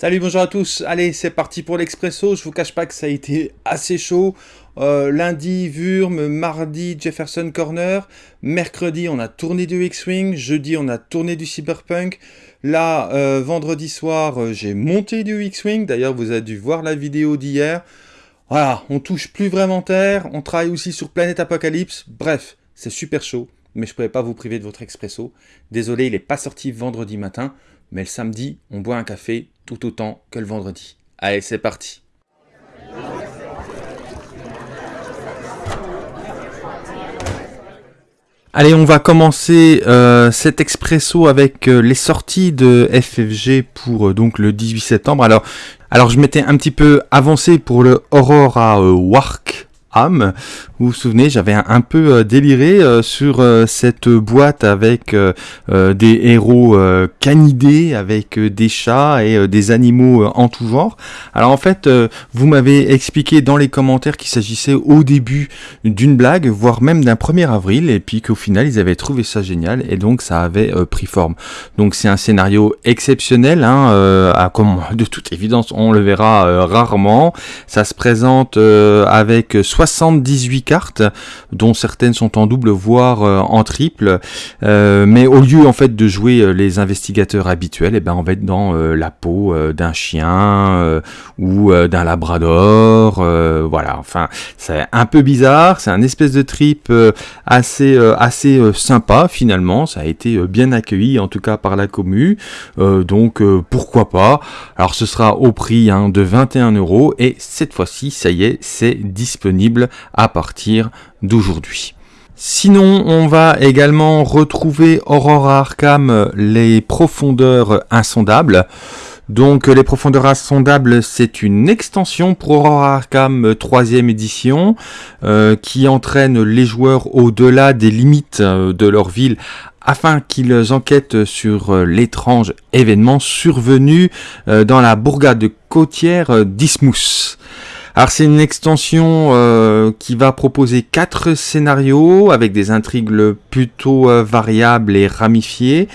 Salut, bonjour à tous. Allez, c'est parti pour l'expresso. Je vous cache pas que ça a été assez chaud. Euh, lundi, Wurm, mardi, Jefferson Corner. Mercredi, on a tourné du X-Wing. Jeudi, on a tourné du Cyberpunk. Là, euh, vendredi soir, euh, j'ai monté du X-Wing. D'ailleurs, vous avez dû voir la vidéo d'hier. Voilà, on touche plus vraiment terre. On travaille aussi sur Planète Apocalypse. Bref, c'est super chaud. Mais je ne pouvais pas vous priver de votre expresso. Désolé, il n'est pas sorti vendredi matin. Mais le samedi, on boit un café tout autant que le vendredi. Allez, c'est parti Allez, on va commencer euh, cet expresso avec euh, les sorties de FFG pour euh, donc le 18 septembre. Alors, alors je m'étais un petit peu avancé pour le Aurora Wark Vous vous souvenez, j'avais un, peu euh, déliré euh, sur euh, cette boîte avec des héros canidés, avec des chats et des animaux en tout genre. Alors en fait, vous m'avez expliqué dans les commentaires qu'il s'agissait au début d'une blague, voire même d'un 1er avril, et puis qu'au final, ils avaient trouvé ça génial, et donc ça avait pris forme. Donc c'est un scénario exceptionnel, hein, comme de toute évidence, on le verra rarement. Ça se présente avec 78 cartes, dont certaines sont en double, voire euh, en triple. Euh, mais au lieu en fait de jouer euh, les investigateurs habituels, eh ben on va être dans la peau d'un chien ou d'un labrador. voilà, enfin c'est un peu bizarre, c'est un espèce de trip assez assez sympa finalement. Ça a été bien accueilli en tout cas par la commu, donc pourquoi pas? Alors ce sera au prix hein, de 21 euros et cette fois-ci ça y est c'est disponible à partir d'aujourd'hui. Sinon, on va également retrouver Aurora Arkham, les profondeurs insondables. Donc les profondeurs insondables, c'est une extension pour Aurora Arkham 3ème édition euh, qui entraîne les joueurs au-delà des limites euh, de leur ville afin qu'ils enquêtent sur euh, l'étrange événement survenu dans la bourgade côtière d'Ismous. Alors c'est une extension euh, qui va proposer quatre scénarios avec des intrigues plutôt euh, variables et ramifiées.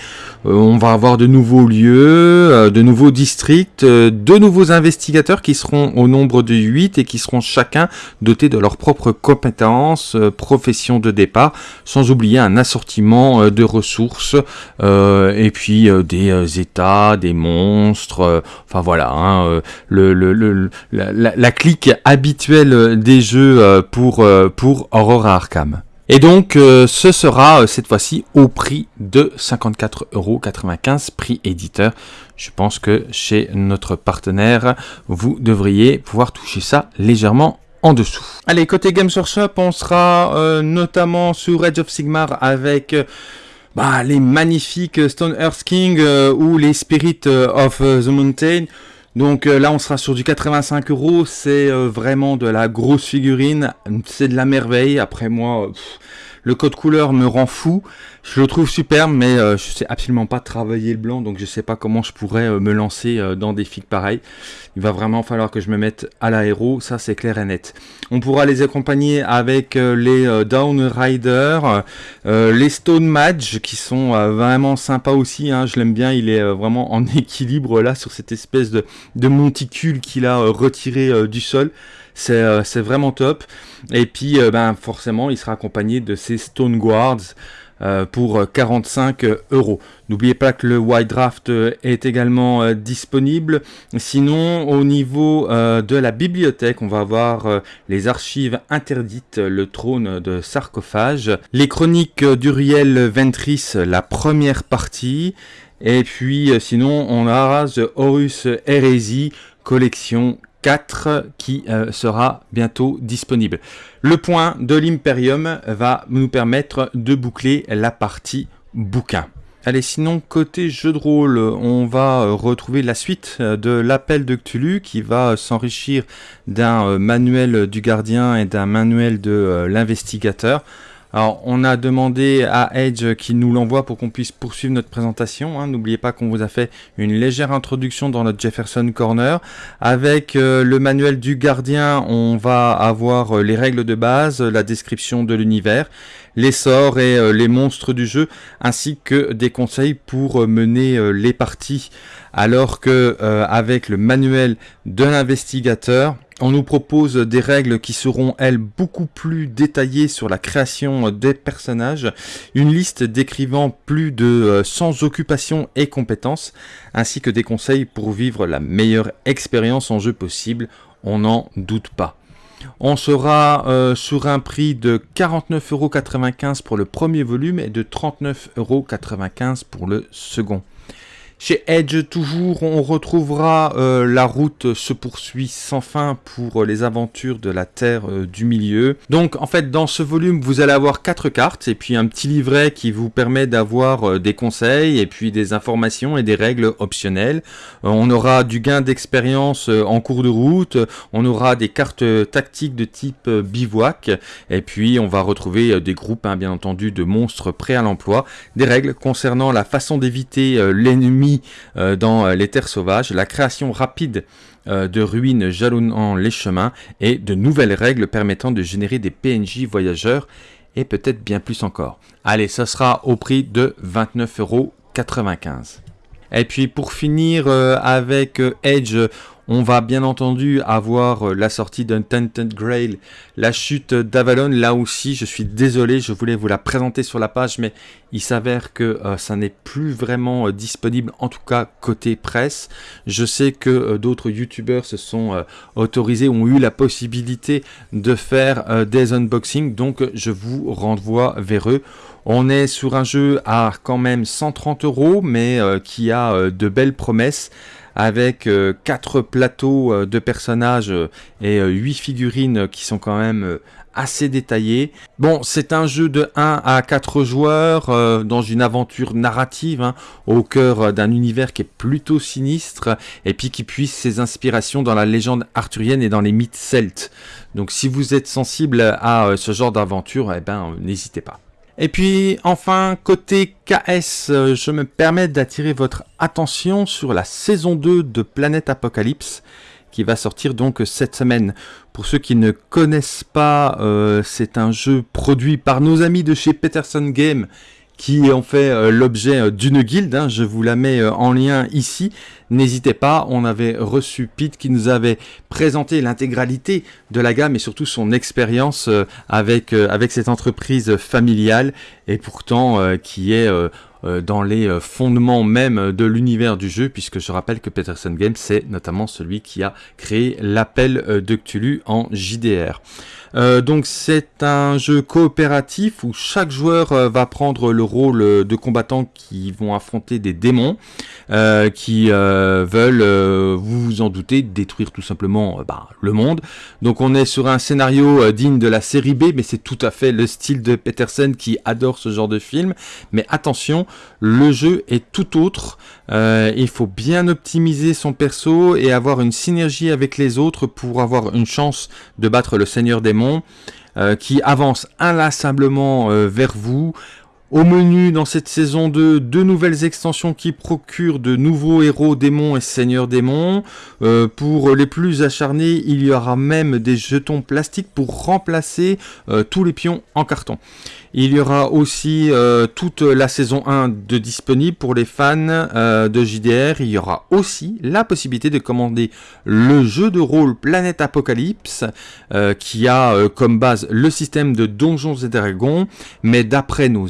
Euh, on va avoir de nouveaux lieux, de nouveaux districts, de nouveaux investigateurs qui seront au nombre de 8 et qui seront chacun dotés de leurs propres compétences, profession de départ, sans oublier un assortiment de ressources et puis des états, des monstres, enfin voilà, hein, la clique habituel des jeux euh, pour, euh, pour Aurora Arkham. Et donc, euh, ce sera cette fois-ci au prix de 54,95€ prix éditeur. Je pense que chez notre partenaire, vous devriez pouvoir toucher ça légèrement en dessous. Allez, côté Games Workshop, on sera notamment sur Edge of Sigmar avec... Bah, les magnifiques Stone Earth King ou les Spirit of the Mountain. Donc euh, là, on sera sur du 85 euros. C'est euh, vraiment de la grosse figurine. C'est de la merveille. Après moi, le code couleur me rend fou. Je le trouve superbe, mais euh, je sais absolument pas travailler le blanc, donc je sais pas comment je pourrais euh, me lancer euh, dans des figues pareils. Il va vraiment falloir que je me mette à l'aéro, ça c'est clair et net. On pourra les accompagner avec les Down Rider, les Stone Madge qui sont vraiment sympas aussi. Hein. je l'aime bien, il est vraiment en équilibre là sur cette espèce de, de monticule qu'il a retiré du sol. Euh, c'est vraiment top. Et puis, euh, ben, forcément, il sera accompagné de ces Stone Guards. Euh, pour 45 euros. N'oubliez pas que le White Draft est également disponible. Sinon, au niveau de la bibliothèque, on va avoir les archives interdites, le trône de sarcophage, les chroniques d'Uriel Ventris, la première partie, et puis sinon on a The Horus Heresy, collection qui euh, sera bientôt disponible. Le point de l'Imperium va nous permettre de boucler la partie bouquin. Allez, sinon, côté jeu de rôle, on va euh, retrouver la suite euh, de l'appel de Cthulhu qui va s'enrichir d'un manuel du gardien et d'un manuel de l'investigateur. Alors, on a demandé à Edge qu'il nous l'envoie pour qu'on puisse poursuivre notre présentation. Hein. N'oubliez pas qu'on vous a fait une légère introduction dans notre Jefferson Corner. Avec euh, le manuel du gardien, on va avoir euh, les règles de base, la description de l'univers, les sorts et euh, les monstres du jeu, ainsi que des conseils pour mener les parties. Alors que avec le manuel de l'investigateur, on nous propose des règles qui seront, elles, beaucoup plus détaillées sur la création des personnages, une liste décrivant plus de 100 euh, occupations et compétences, ainsi que des conseils pour vivre la meilleure expérience en jeu possible, on n'en doute pas. On sera euh, sur un prix de 49,95€ pour le premier volume et de 39,95€ pour le second. Chez Edge, toujours, on retrouvera euh, la route se poursuit sans fin pour les aventures de la Terre euh, du Milieu. Donc, en fait, dans ce volume, vous allez avoir quatre cartes et puis un petit livret qui vous permet d'avoir euh, des conseils et puis des informations et des règles optionnelles. on aura du gain d'expérience en cours de route. On aura des cartes tactiques de type bivouac et puis on va retrouver des groupes, hein, bien entendu, de monstres prêts à l'emploi. Des règles concernant la façon d'éviter l'ennemi euh, dans euh, les terres sauvages, la création rapide euh, de ruines jalonnant les chemins et de nouvelles règles permettant de générer des PNJ voyageurs et peut-être bien plus encore. Allez, ça sera au prix de 29,95€. Et puis pour finir avec Edge, on va bien entendu avoir euh, la sortie d'Untainted Grail, la chute d'Avalon. Là aussi, je suis désolé, je voulais vous la présenter sur la page, mais il s'avère que euh, ça n'est plus vraiment euh, disponible, en tout cas côté presse. Je sais que d'autres youtubeurs se sont autorisés, ont eu la possibilité de faire des unboxings, donc je vous renvoie vers eux. On est sur un jeu à quand même 130 euros, mais qui a de belles promesses avec euh, quatre plateaux euh, de personnages euh, et huit figurines qui sont quand même assez détaillées. Bon, c'est un jeu de 1 à 4 joueurs dans une aventure narrative hein, au cœur d'un univers qui est plutôt sinistre et puis qui puise ses inspirations dans la légende arthurienne et dans les mythes celtes. Donc si vous êtes sensible à ce genre d'aventure, eh ben n'hésitez pas. Et puis enfin, côté KS, euh, je me permets d'attirer votre attention sur la saison 2 de Planète Apocalypse qui va sortir donc cette semaine. Pour ceux qui ne connaissent pas, euh, c'est un jeu produit par nos amis de chez Peterson Game qui ont fait euh, l'objet euh, d'une guilde. Hein. je vous la mets euh, en lien ici. N'hésitez pas, on avait reçu Pete qui nous avait présenté l'intégralité de la gamme et surtout son expérience avec, avec cette entreprise familiale et pourtant qui est dans les fondements même de l'univers du jeu, puisque je rappelle que Peterson Games, c'est notamment celui qui a créé l'appel de Cthulhu en JDR. Euh, donc c'est un jeu coopératif où chaque joueur euh, va prendre le rôle euh, de combattants qui vont affronter des démons qui veulent, vous vous en doutez, détruire tout simplement bah, le monde. Donc on est sur un scénario digne de la série B, mais c'est tout à fait le style de Peterson qui adore ce genre de film. Mais attention, le jeu est tout autre. il faut bien optimiser son perso et avoir une synergie avec les autres pour avoir une chance de battre le Seigneur des euh, qui avance inlassablement euh, vers vous. Au menu dans cette saison 2, deux nouvelles extensions qui procurent de nouveaux héros démons et seigneurs démons. Euh, pour les plus acharnés, il y aura même des jetons plastiques pour remplacer tous les pions en carton. Il y aura aussi euh, toute la saison 1 de disponible pour les fans euh, de JDR. Il y aura aussi la possibilité de commander le jeu de rôle Planète Apocalypse euh, qui a comme base le système de Donjons et Dragons. Mais d'après nos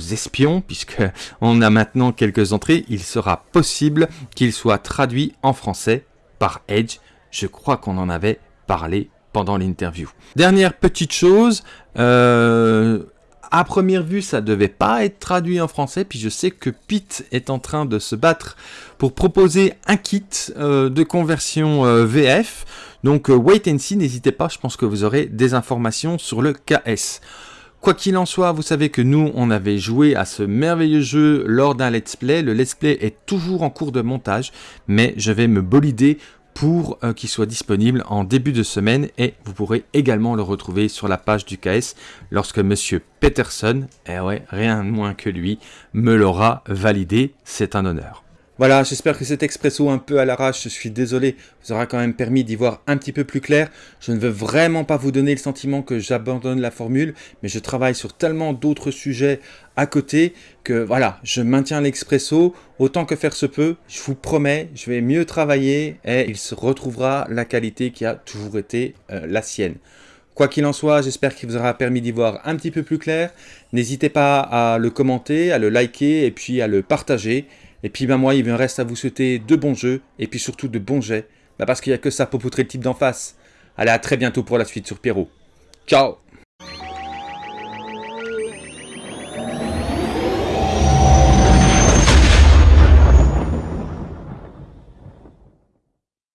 puisque on a maintenant quelques entrées, il sera possible qu'il soit traduit en français par Edge. Je crois qu'on en avait parlé pendant l'interview. Dernière petite chose, euh, à première vue, ça devait pas être traduit en français, puis je sais que Pete est en train de se battre pour proposer un kit euh, de conversion euh, VF. Donc wait and see, n'hésitez pas, je pense que vous aurez des informations sur le KS. Quoi qu'il en soit, vous savez que nous, on avait joué à ce merveilleux jeu lors d'un let's play. Le let's play est toujours en cours de montage, mais je vais me bolider pour euh, qu'il soit disponible en début de semaine et vous pourrez également le retrouver sur la page du KS lorsque monsieur Peterson, eh ouais, rien de moins que lui, me l'aura validé. C'est un honneur. Voilà, j'espère que cet expresso un peu à l'arrache, je suis désolé, vous aura quand même permis d'y voir un petit peu plus clair. Je ne veux vraiment pas vous donner le sentiment que j'abandonne la formule, mais je travaille sur tellement d'autres sujets à côté que voilà, je maintiens l'expresso autant que faire se peut. Je vous promets, je vais mieux travailler et il se retrouvera la qualité qui a toujours été euh, la sienne. Quoi qu'il en soit, j'espère qu'il vous aura permis d'y voir un petit peu plus clair. N'hésitez pas à le commenter, à le liker et puis à le partager. Et puis ben moi, il me reste à vous souhaiter de bons jeux, et puis surtout de bons jets, bah, parce qu'il n'y a que ça pour poutrer le type d'en face. Allez, à très bientôt pour la suite sur Pierrot. Ciao